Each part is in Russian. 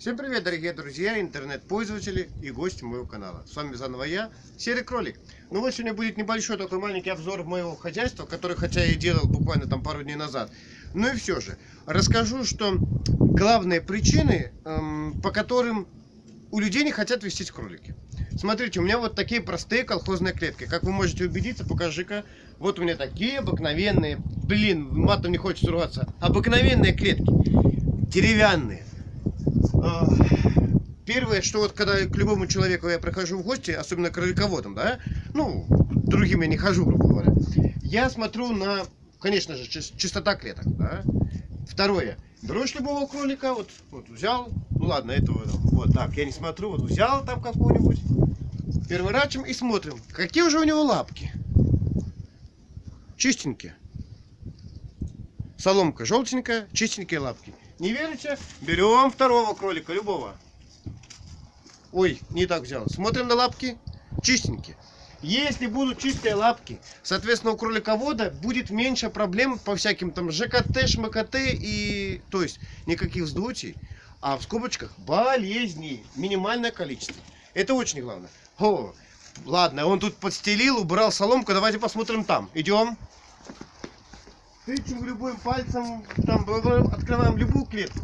Всем привет, дорогие друзья, интернет-пользователи и гости моего канала. С вами заново я, Серый Кролик. Ну вот сегодня будет небольшой такой маленький обзор моего хозяйства, который хотя и делал буквально там пару дней назад. Ну и все же, расскажу, что главные причины, эм, по которым у людей не хотят вестись кролики. Смотрите, у меня вот такие простые колхозные клетки. Как вы можете убедиться, покажи-ка. Вот у меня такие обыкновенные, блин, матом не хочется рваться, обыкновенные клетки, деревянные первое, что вот когда к любому человеку я прихожу в гости, особенно к кролиководам, да, ну, другим я не хожу, грубо говоря, я смотрю на, конечно же, чистота клеток, да. Второе, берешь любого кролика, вот, вот взял, ну ладно, этого, вот так, я не смотрю, вот взял там какого-нибудь, переворачиваем и смотрим, какие уже у него лапки. Чистенькие. Соломка желтенькая, чистенькие лапки. Не верите? Берем второго кролика, любого. Ой, не так взял. Смотрим на лапки. Чистенькие. Если будут чистые лапки, соответственно, у кроликовода будет меньше проблем по всяким там ЖКТ, ШМКТ и... То есть, никаких вздутий, а в скобочках болезней. Минимальное количество. Это очень главное. О, ладно, он тут подстелил, убрал соломку. Давайте посмотрим там. Идем тычем любым пальцем, там открываем любую клетку.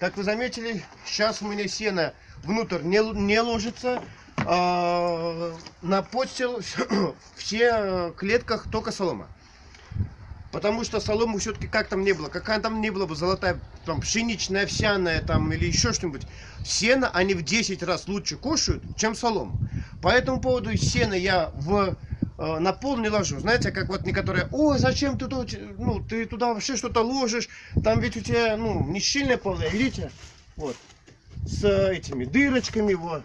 Как вы заметили, сейчас у меня сено внутрь не, не ложится. А, на все клетках только солома. Потому что солому все-таки как там не было, какая там не была бы золотая, там пшеничная, овсяная там или еще что-нибудь. Сено они в 10 раз лучше кушают, чем солому. По этому поводу сено я в Э, на пол не ложу. Знаете, как вот некоторые, ой, зачем ты тут, ну, ты туда вообще что-то ложишь, там ведь у тебя, ну, не щельное полное, видите, вот, с этими дырочками, вот.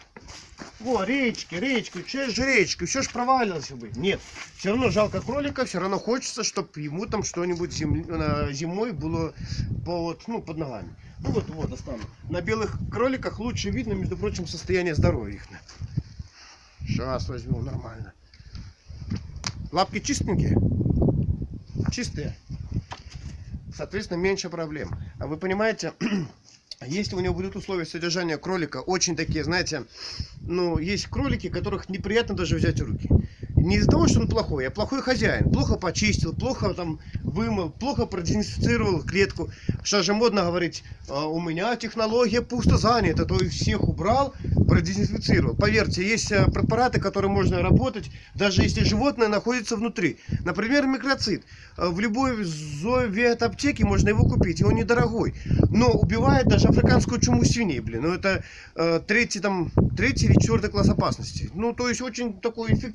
Во, речки, речки, че же речки, все ж провалилось бы. Нет, все равно жалко кролика, все равно хочется, чтобы ему там что-нибудь зим, зимой было по, вот, ну, под ногами. Ну вот, вот, достану. На белых кроликах лучше видно, между прочим, состояние здоровья их. Сейчас возьму нормально. Лапки чистенькие? Чистые. Соответственно, меньше проблем. А вы понимаете, если у него будут условия содержания кролика очень такие, знаете, ну, есть кролики, которых неприятно даже взять в руки. Не из-за того, что он плохой, а плохой хозяин. Плохо почистил, плохо там вымыл, плохо продезинфицировал клетку. Что же модно говорить, «А у меня технология пусто занята, то есть всех убрал, продезинфицировал. Поверьте, есть э, препараты, которые можно работать, даже если животное находится внутри. Например, микроцит. Э, в любой зооветаптеке можно его купить, и он недорогой. Но убивает даже африканскую чуму свиней, блин. Ну это э, третий, там, третий или четвертый класс опасности. Ну, то есть очень такой эффективный.